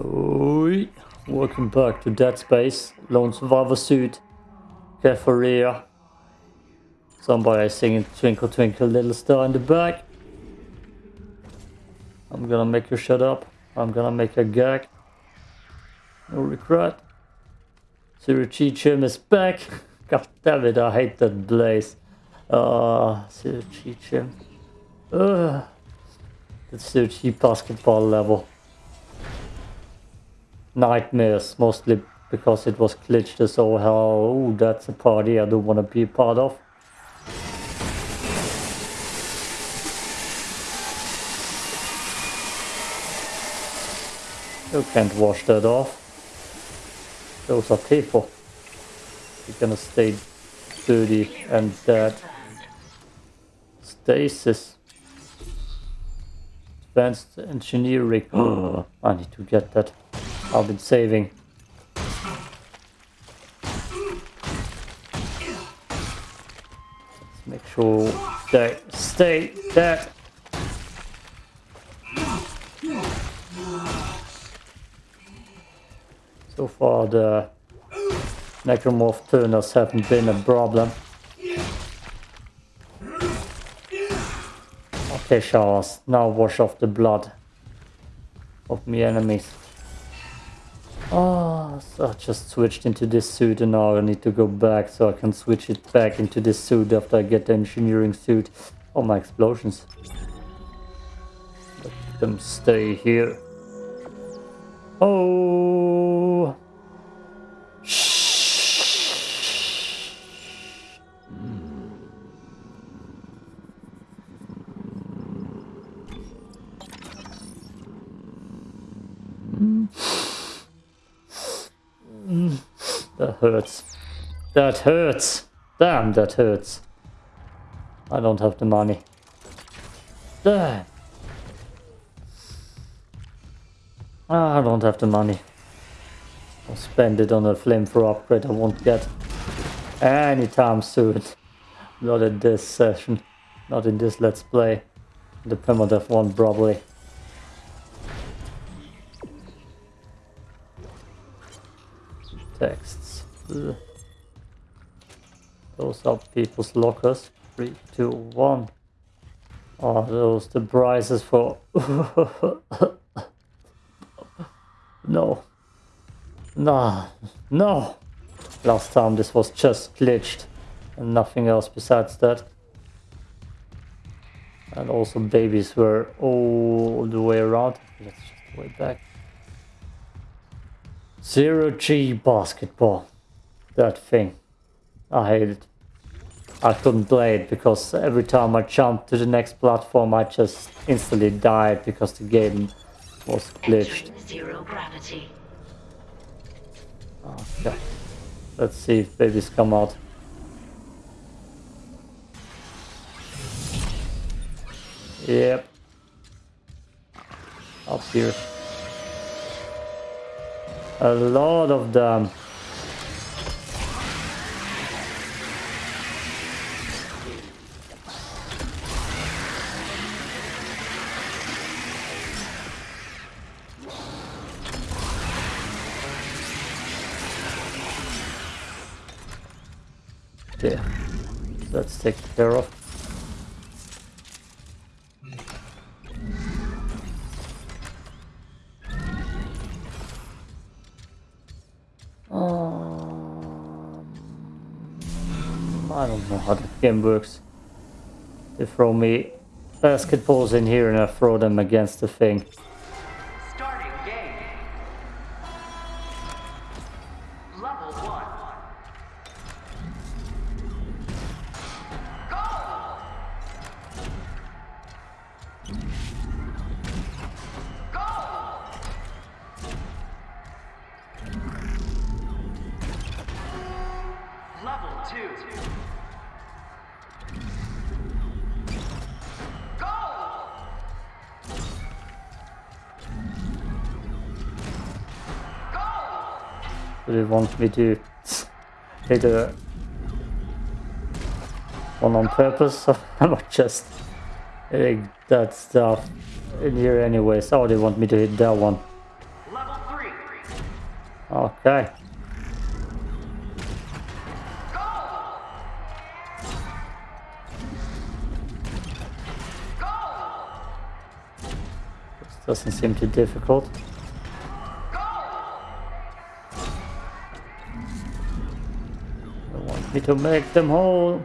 Oi. Welcome back to Dead Space. Lone Survivor suit. Cafe Somebody singing Twinkle Twinkle Little Star in the back. I'm gonna make you shut up. I'm gonna make a gag. No regret. Zero Cheechim is back. God damn it, I hate that blaze. Uh, Zero Cheechim. Uh, that's Zero G basketball level. Nightmares, mostly because it was glitched as all hell. Ooh, that's a party I don't want to be part of. You can't wash that off. Those are people. You're gonna stay dirty and dead. Stasis. Advanced engineering. I need to get that. I've been saving. Let's make sure they stay dead. So far the necromorph turners haven't been a problem. Okay showers, now wash off the blood of my enemies. Oh, so I just switched into this suit and now I need to go back so I can switch it back into this suit after I get the engineering suit. Oh, my explosions. Let them stay here. Oh! Hmm. That hurts. That hurts. Damn, that hurts. I don't have the money. Damn. Ah, I don't have the money. I'll spend it on a flamethrower upgrade I won't get anytime soon. Not in this session. Not in this let's play. The permadeath one probably. Text. Those are people's lockers. Three, two, one. Are those the prices for... no. Nah. No. Last time this was just glitched. And nothing else besides that. And also babies were all the way around. Let's just way back. Zero G basketball that thing. I hate it. I couldn't play it because every time I jumped to the next platform I just instantly died because the game was glitched. Zero gravity. Ah, okay. Let's see if babies come out. Yep. Up here. A lot of them. Taken care of. Um, I don't know how the game works. They throw me basketballs in here and I throw them against the thing. Want me to hit a one on purpose? I'm not just hitting that stuff in here anyways. Oh, they want me to hit that one. Okay. Doesn't seem too difficult. To make them whole.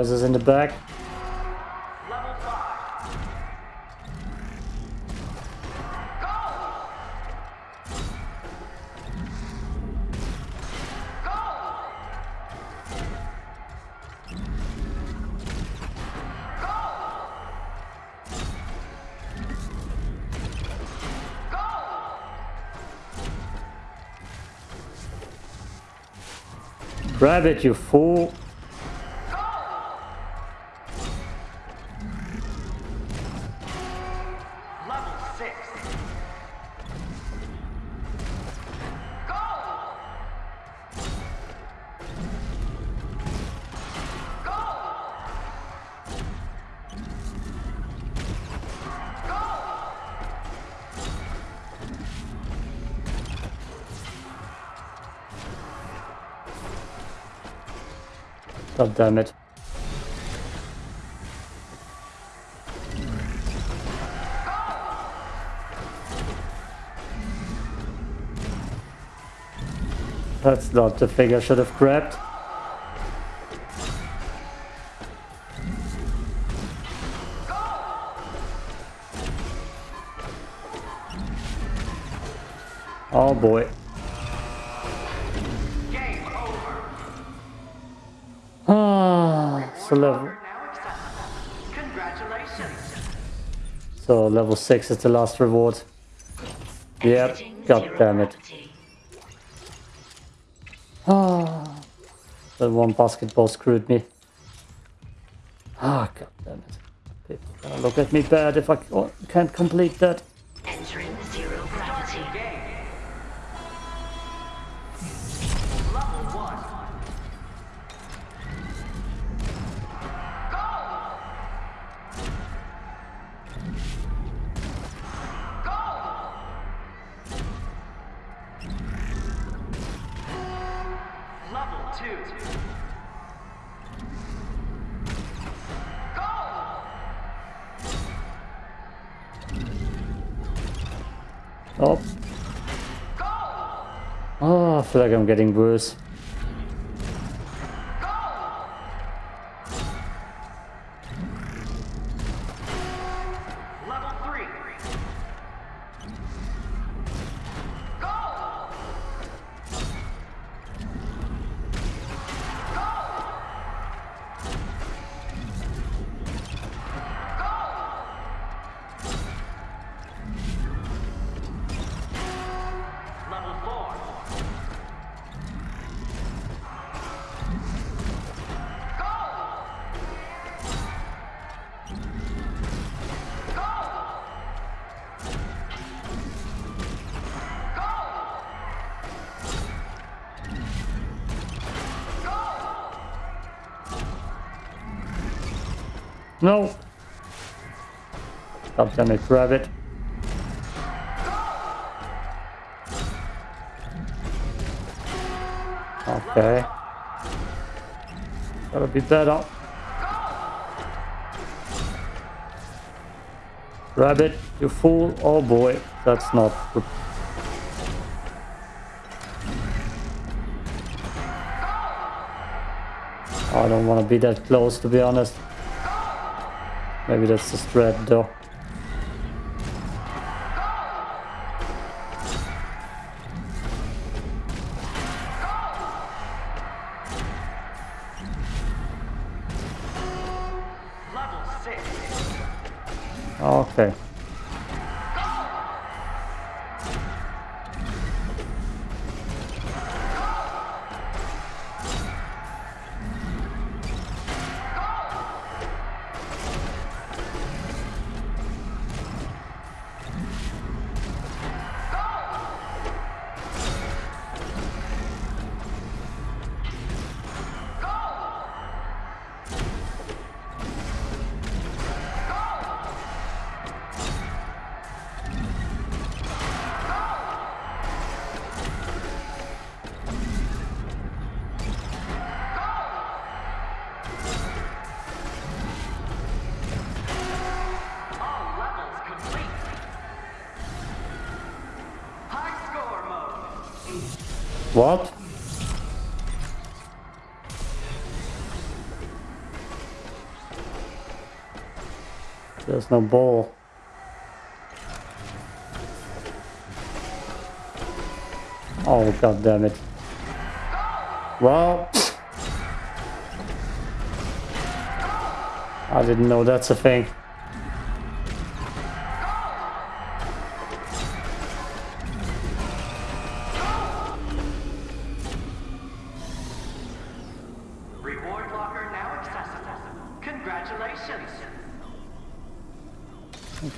Noises in the back? Grab it, you fool! Damn it. That's not the thing I should have grabbed. Oh boy. Level, so level 6 is the last reward. Yep, god damn it. Ah, that one basketball screwed me. Ah, god damn it. People look at me bad if I can't complete that. Two. Oh. Oh, I feel like I'm getting worse. No! It, grab it. Okay. Gotta be better. Grab it, you fool. Oh boy, that's not good. I don't want to be that close, to be honest. Maybe that's the strat, though. What? There's no ball. Oh god damn it. Well I didn't know that's a thing.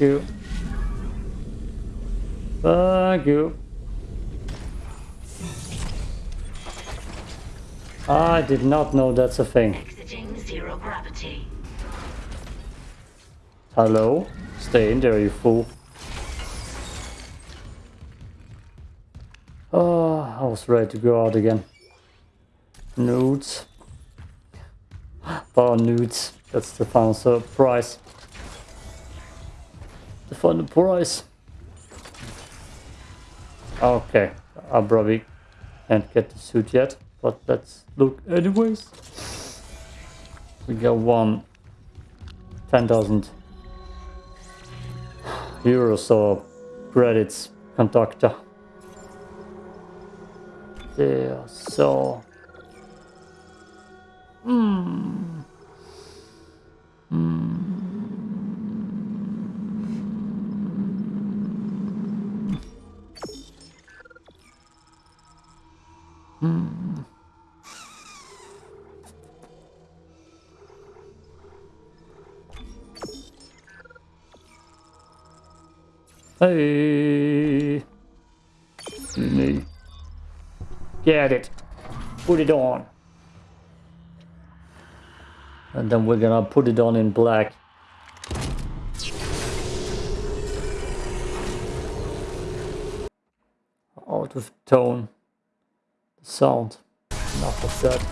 You. Thank you. I did not know that's a thing. Exiting zero gravity. Hello? Stay in there, you fool. Oh, I was ready to go out again. Nudes. Bar nudes. That's the final surprise. The price. Okay, I probably can't get the suit yet, but let's look anyways. We got one 10,000 euros or credits conductor. There, so. Hmm. Hmm. Mm. Hey. Me. Get it. Put it on. And then we're gonna put it on in black. Out of tone. Sound. Enough of that.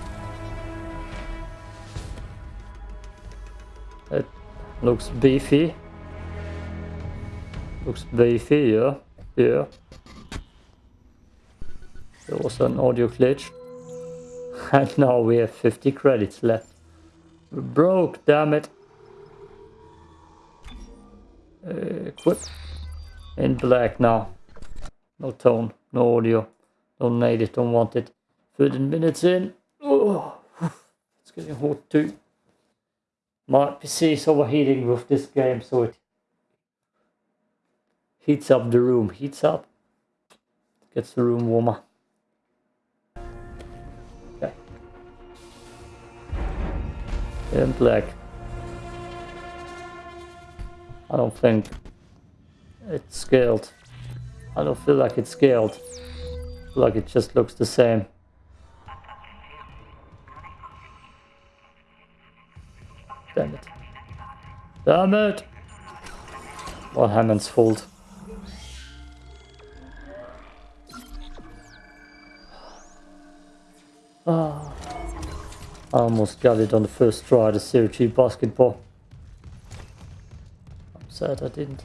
It looks beefy. Looks beefy, yeah. Yeah. There was an audio glitch. And now we have 50 credits left. We're broke, damn it. Uh, equip. In black now. No tone, no audio. Don't need it, don't want it. 13 minutes in. Oh, it's getting hot too. My PC is overheating with this game, so it heats up the room. Heats up. Gets the room warmer. Okay. Black. I don't think it's scaled. I don't feel like it's scaled. Like it just looks the same. Damn it. Damn it! Well, Hammond's fault. Ah. I almost got it on the first try, the Series G basketball. I'm sad I didn't.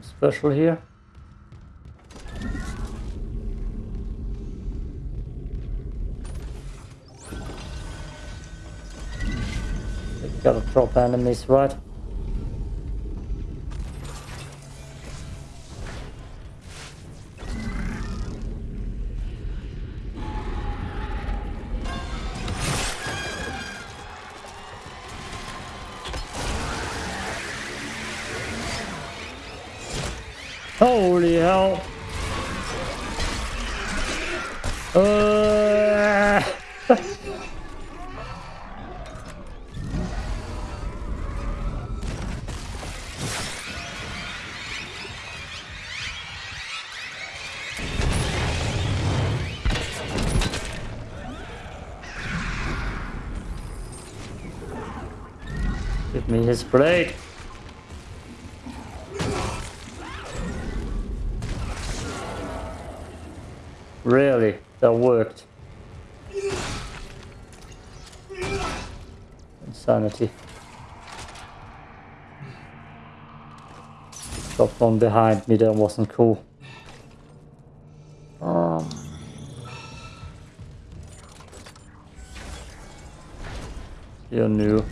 Nothing special here. We gotta drop enemies, right? Give me his blade. Really, that worked. Insanity. Got one behind me that wasn't cool. Um, you're new.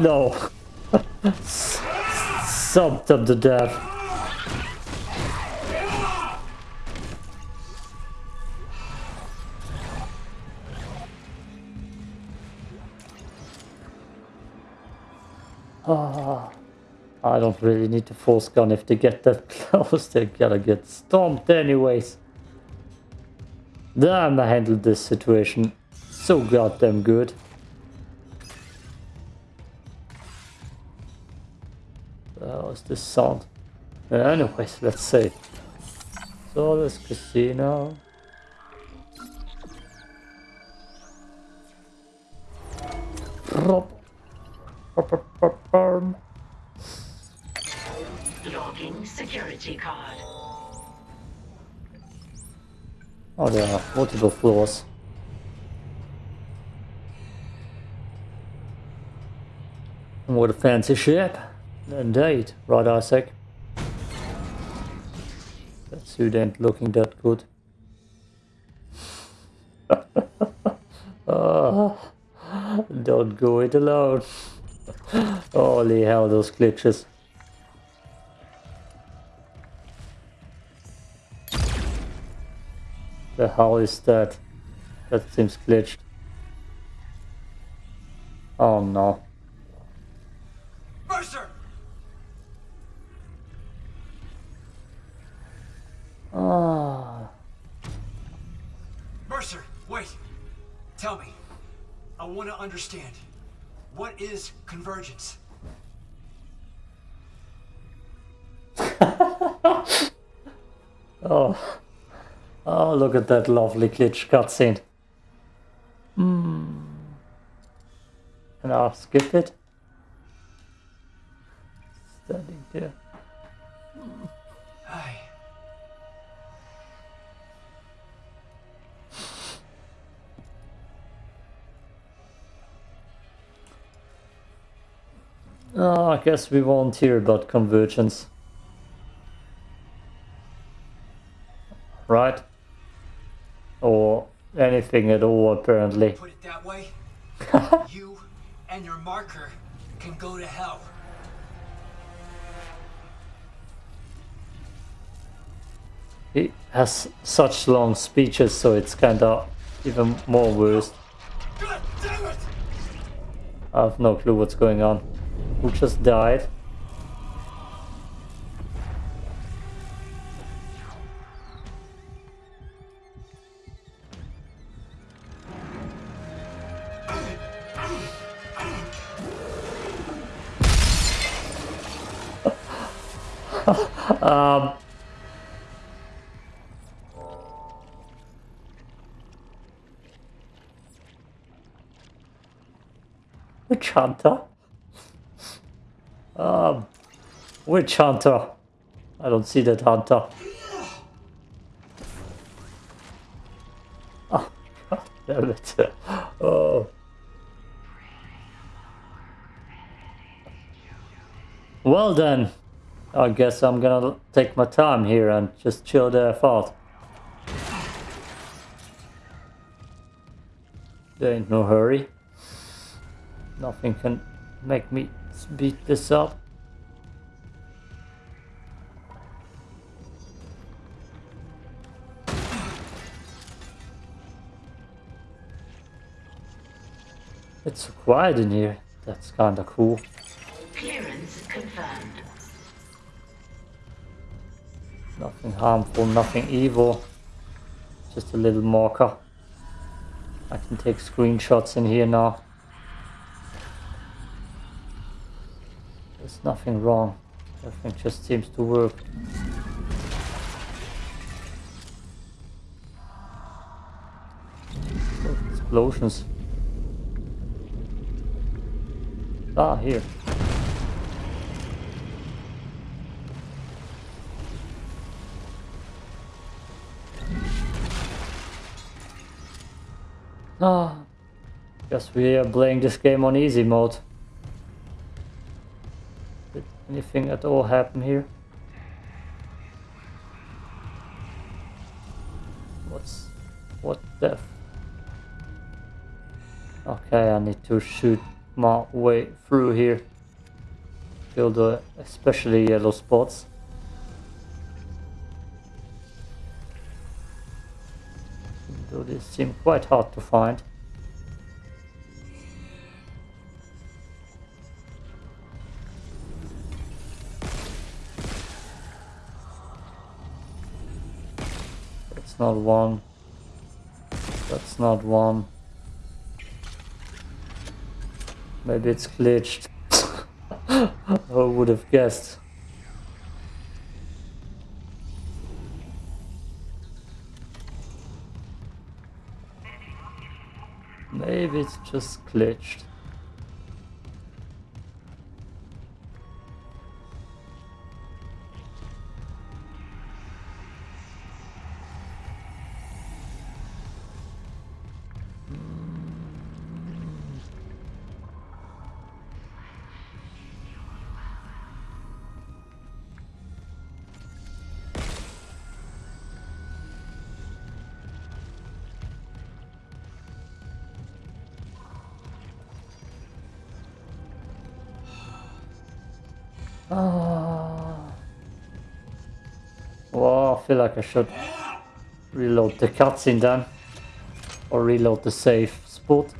No! Subbed them to death. Ah, I don't really need to force gun if they get that close, they gotta get stomped anyways. Damn, I handled this situation so goddamn good. How's this sound? Anyways, let's see. So this casino. Logging security card. Oh, there are multiple floors. What a fancy ship. Indeed, right Isaac. That suit ain't looking that good. oh, don't go it alone. Holy hell, those glitches. The hell is that? That seems glitched. Oh no. Want to understand. What is convergence? oh, oh! Look at that lovely glitch cutscene. Hmm. And I'll skip it. Standing there. Oh, I guess we won't hear about convergence. Right? Or anything at all, apparently. Put it that way, you and your marker can go to hell. He has such long speeches, so it's kinda even more worse. God damn it! I have no clue what's going on. Who just died? um, Witch Hunter? Um, Witch Hunter. I don't see that hunter. Oh, God damn it. Oh. Well then, I guess I'm gonna take my time here and just chill the F out. There ain't no hurry. Nothing can make me beat this up. It's so quiet in here. That's kinda cool. Clearance confirmed. Nothing harmful, nothing evil. Just a little marker. I can take screenshots in here now. There's nothing wrong. Everything just seems to work. Explosions. Ah, here. Ah, guess we are playing this game on easy mode. Anything at all happen here? What's what death? Okay, I need to shoot my way through here. Kill the especially yellow spots. Though these seem quite hard to find. Not one. That's not one. Maybe it's glitched. I would have guessed. Maybe it's just glitched. Ah. Well, I feel like I should reload the cutscene then. Or reload the safe spot.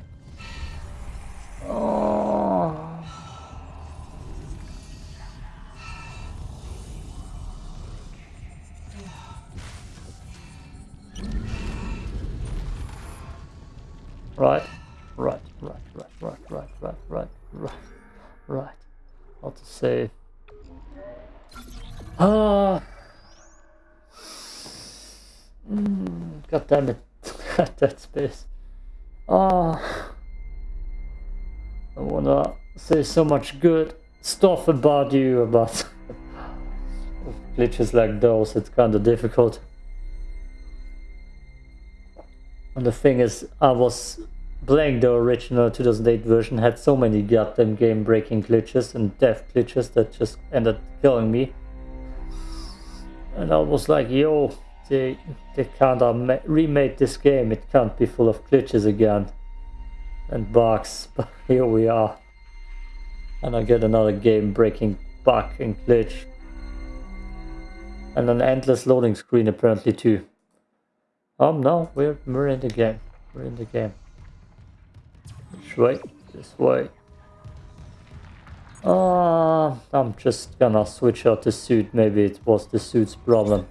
Space. Ah. I wanna say so much good stuff about you, but glitches like those, it's kinda difficult. And the thing is, I was playing the original 2008 version, had so many goddamn game breaking glitches and death glitches that just ended killing me. And I was like, yo, they, they can't have remade this game, it can't be full of glitches again. And bugs, but here we are. And I get another game breaking bug and glitch. And an endless loading screen apparently too. Um, no, we're, we're in the game. We're in the game. Which way? This way. Uh, I'm just gonna switch out the suit. Maybe it was the suit's problem.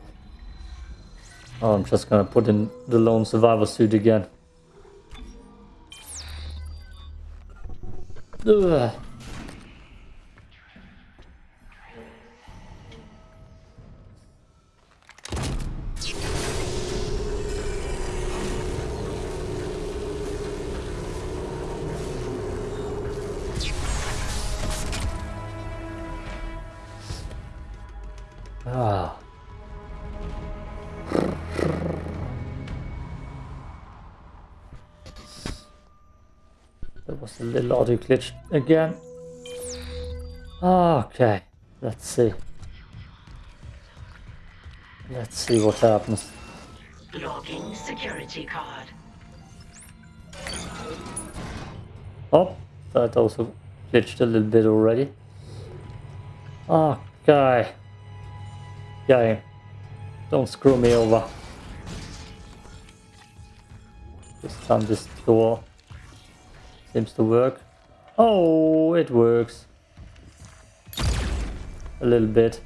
Oh, I'm just gonna put in the lone survivor suit again. Ugh. Ah. Was a little audio glitch again. Okay, let's see. Let's see what happens. Logging security card. Oh, that also glitched a little bit already. Okay. Guy, don't screw me over. Just time this door Seems to work. Oh, it works. A little bit.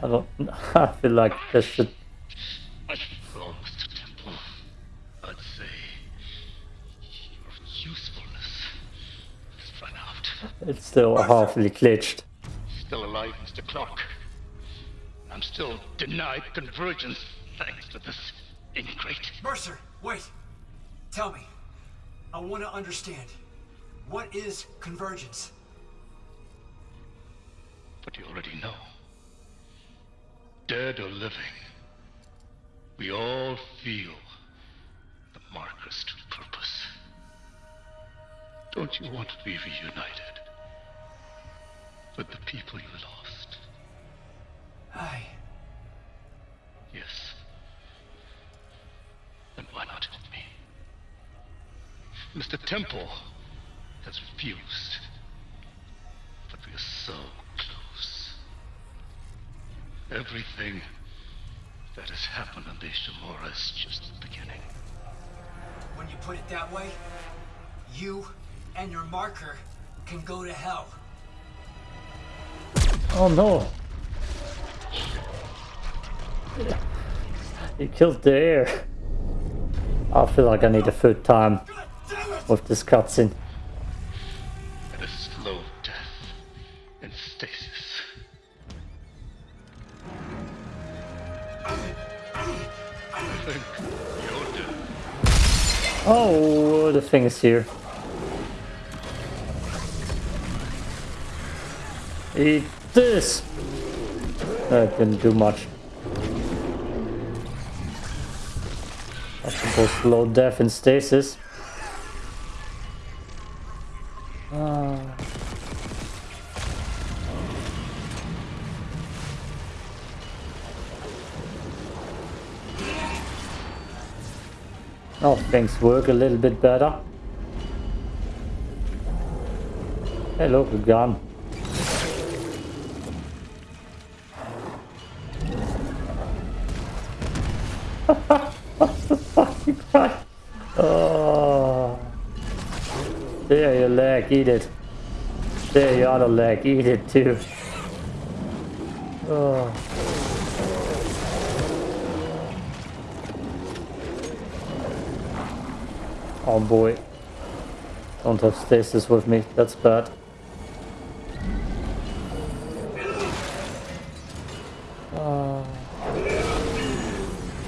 I don't... I feel like this should... It's still awfully glitched. Still alive, Mr. Clarke. I'm still denied convergence thanks to this ingrate. Mercer, wait. Tell me, I want to understand. What is convergence? But you already know. Dead or living, we all feel the marker's true purpose. Don't you want to be reunited with the people you lost? I. Yes. Then why not? Mr. Temple has refused. But we are so close. Everything that has happened on the Ishimura is just the beginning. When you put it that way, you and your marker can go to hell. Oh no! He killed the air. I feel like I need a third time God damn it! With this cutscene. And a slow death in stasis. I think you're dead. Oh, the thing is here. Eat this! That didn't do much. I suppose slow death in stasis. Things work a little bit better. Hey, look, a gun. What's the fucking fuck? Oh. There, your leg, eat it. There, your other leg, eat it too. Oh. Oh boy. Don't have stasis with me, that's bad. Ah.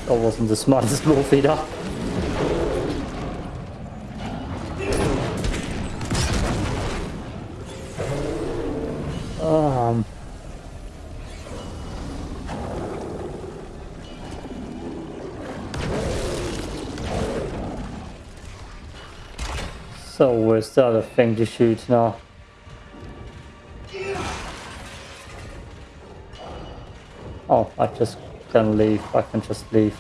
that wasn't the smartest move either. Where's the thing to shoot now? Oh, I just can leave. I can just leave.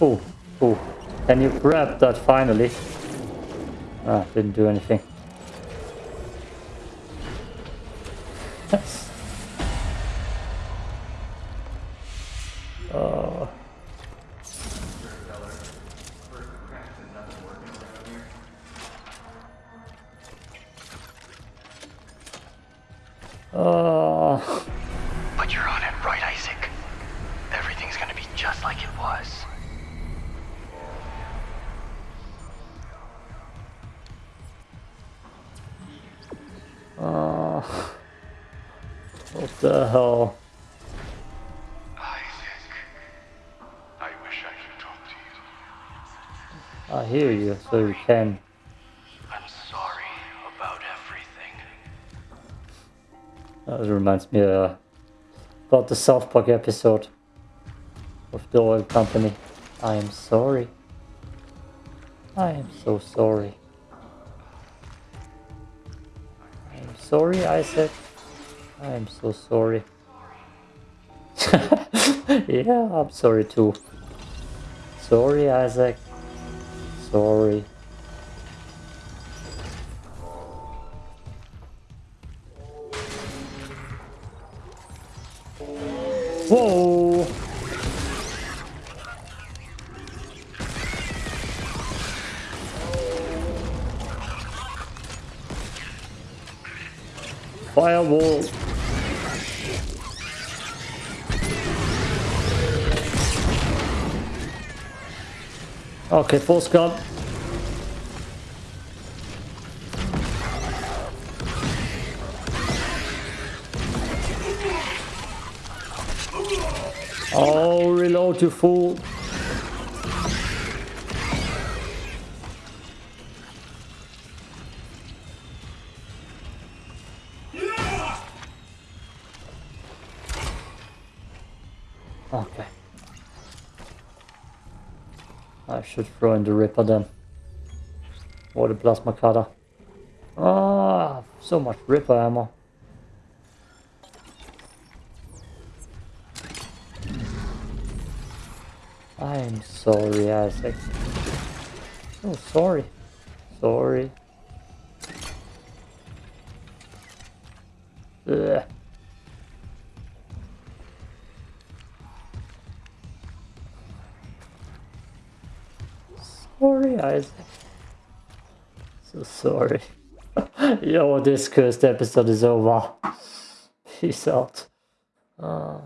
Oh, oh. Can you grab that finally? Ah, didn't do anything. you, so you can. I'm sorry about everything. That reminds me uh, about the South Park episode of the oil company. I am sorry. I am so sorry. I am sorry, Isaac. I am so sorry. yeah, I'm sorry too. Sorry, Isaac. Sorry. Whoa! Firewall! Okay, full gun. Oh, reload, you fool. Okay. I should throw in the Ripper then. Or the Plasma Cutter. Ah, so much Ripper ammo. I'm sorry, Isaac. Oh, sorry. Sorry. Ugh. Sorry, Isaac. So sorry. Yo, this cursed episode is over. Peace out. Uh.